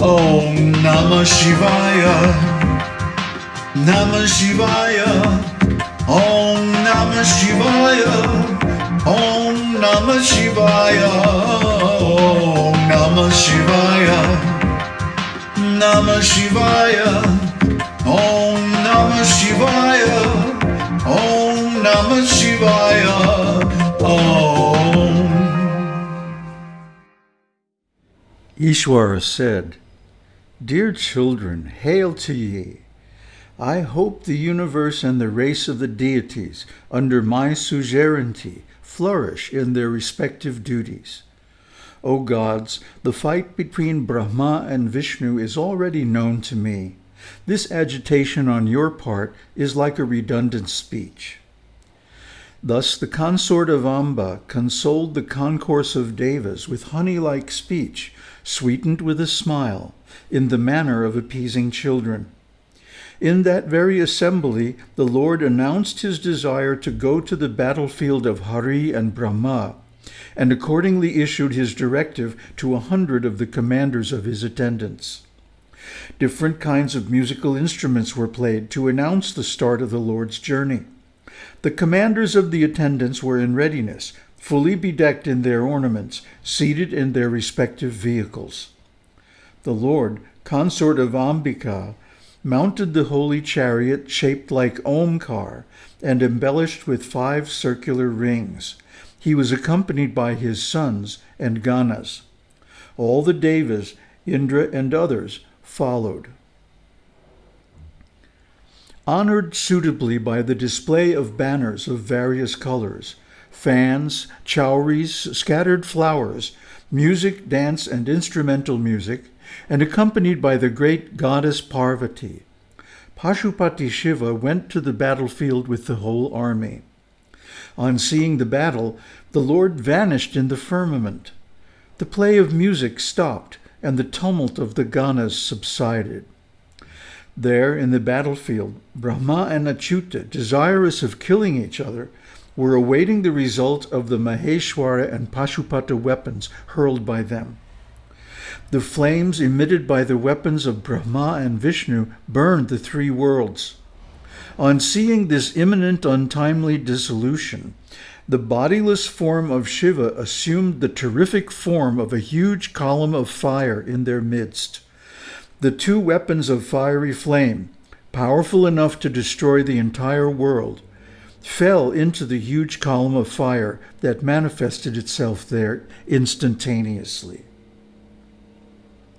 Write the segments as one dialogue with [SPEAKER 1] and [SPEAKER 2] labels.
[SPEAKER 1] Om Namah Shivaya. Namah Shivaya. Om Namah Shivaya. Om Namah Shivaya. Om Namah Shivaya. Namah Shivaya. Om Namah Shivaya. Om Namah Shivaya. Om.
[SPEAKER 2] Ishwara said, Dear children, hail to ye. I hope the universe and the race of the deities, under my suzerainty, flourish in their respective duties. O gods, the fight between Brahma and Vishnu is already known to me. This agitation on your part is like a redundant speech. Thus the consort of Amba consoled the concourse of Devas with honey-like speech, sweetened with a smile, in the manner of appeasing children. In that very assembly, the Lord announced his desire to go to the battlefield of Hari and Brahma, and accordingly issued his directive to a hundred of the commanders of his attendants. Different kinds of musical instruments were played to announce the start of the Lord's journey. The commanders of the attendants were in readiness, fully bedecked in their ornaments, seated in their respective vehicles. The Lord, consort of Ambika, mounted the holy chariot shaped like Omkar and embellished with five circular rings. He was accompanied by his sons and Ganas. All the Devas, Indra and others followed. Honored suitably by the display of banners of various colors, fans, chowries, scattered flowers, music, dance, and instrumental music, and accompanied by the great goddess Parvati. Pashupati Shiva went to the battlefield with the whole army. On seeing the battle, the Lord vanished in the firmament. The play of music stopped, and the tumult of the Ganas subsided. There, in the battlefield, Brahma and Achyuta, desirous of killing each other, were awaiting the result of the Maheshwara and Pashupata weapons hurled by them. The flames emitted by the weapons of Brahma and Vishnu burned the three worlds. On seeing this imminent untimely dissolution, the bodiless form of Shiva assumed the terrific form of a huge column of fire in their midst. The two weapons of fiery flame, powerful enough to destroy the entire world, fell into the huge column of fire that manifested itself there instantaneously.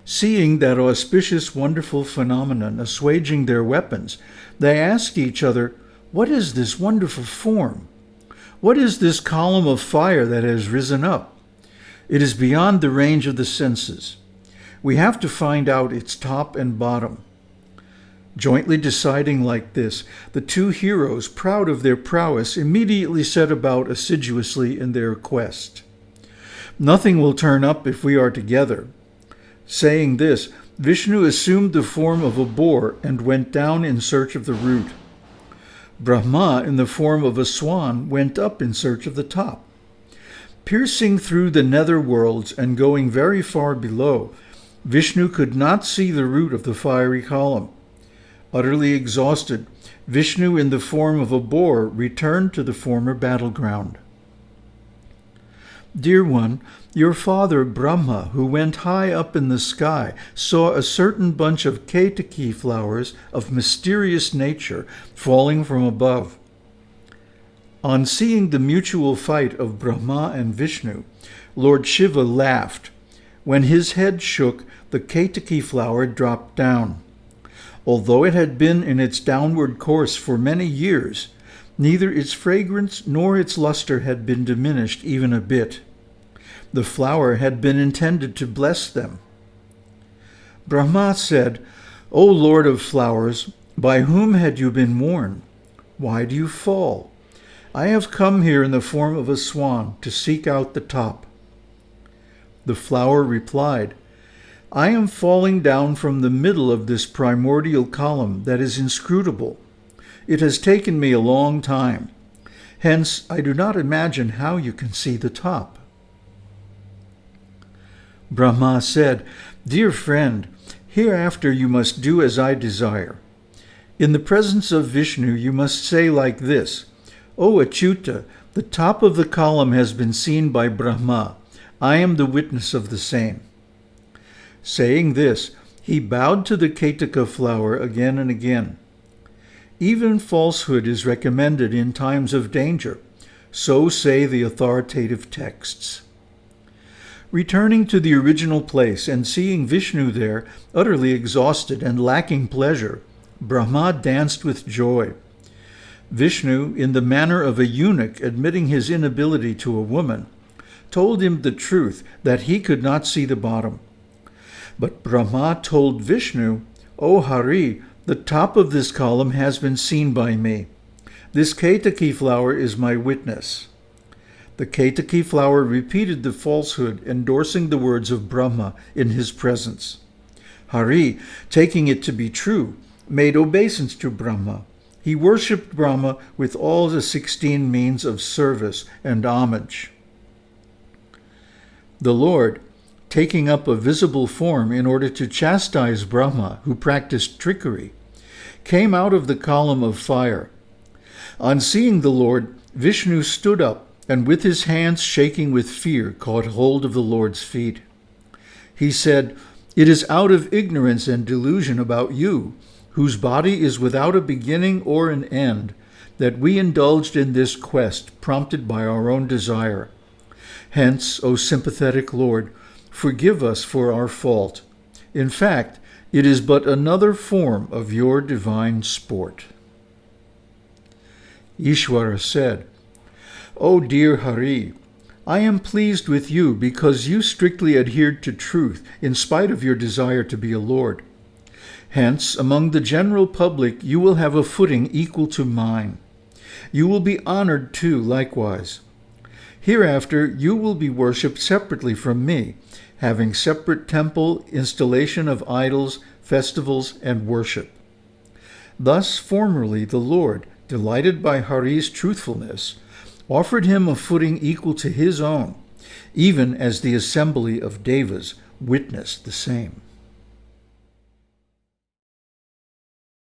[SPEAKER 2] Seeing that auspicious, wonderful phenomenon assuaging their weapons, they asked each other, What is this wonderful form? What is this column of fire that has risen up? It is beyond the range of the senses. We have to find out its top and bottom. Jointly deciding like this, the two heroes, proud of their prowess, immediately set about assiduously in their quest. Nothing will turn up if we are together. Saying this, Vishnu assumed the form of a boar and went down in search of the root. Brahma, in the form of a swan, went up in search of the top. Piercing through the nether worlds and going very far below, Vishnu could not see the root of the fiery column. Utterly exhausted, Vishnu in the form of a boar returned to the former battleground. Dear one, your father Brahma, who went high up in the sky, saw a certain bunch of Ketaki flowers of mysterious nature falling from above. On seeing the mutual fight of Brahma and Vishnu, Lord Shiva laughed. When his head shook, the Ketaki flower dropped down. Although it had been in its downward course for many years, neither its fragrance nor its luster had been diminished even a bit. The flower had been intended to bless them. Brahma said, O Lord of flowers, by whom had you been worn? Why do you fall? I have come here in the form of a swan to seek out the top. The flower replied, I am falling down from the middle of this primordial column that is inscrutable. It has taken me a long time. Hence, I do not imagine how you can see the top. Brahma said, Dear friend, Hereafter you must do as I desire. In the presence of Vishnu you must say like this, O Achyuta, the top of the column has been seen by Brahma. I am the witness of the same. Saying this, he bowed to the Ketaka flower again and again. Even falsehood is recommended in times of danger. So say the authoritative texts. Returning to the original place and seeing Vishnu there, utterly exhausted and lacking pleasure, Brahma danced with joy. Vishnu, in the manner of a eunuch admitting his inability to a woman, told him the truth that he could not see the bottom. But Brahma told Vishnu, O Hari, the top of this column has been seen by me. This Ketaki flower is my witness. The Ketaki flower repeated the falsehood, endorsing the words of Brahma in his presence. Hari, taking it to be true, made obeisance to Brahma. He worshipped Brahma with all the 16 means of service and homage. The Lord, taking up a visible form in order to chastise Brahma, who practiced trickery, came out of the column of fire. On seeing the Lord, Vishnu stood up and with his hands shaking with fear caught hold of the Lord's feet. He said, It is out of ignorance and delusion about you, whose body is without a beginning or an end, that we indulged in this quest prompted by our own desire. Hence, O sympathetic Lord, forgive us for our fault. In fact, it is but another form of your divine sport. Ishvara said, O dear Hari, I am pleased with you because you strictly adhered to truth in spite of your desire to be a lord. Hence, among the general public, you will have a footing equal to mine. You will be honored too, likewise. Hereafter, you will be worshipped separately from me, having separate temple, installation of idols, festivals, and worship. Thus, formerly, the Lord, delighted by Hari's truthfulness, offered him a footing equal to his own, even as the assembly of Devas witnessed the same.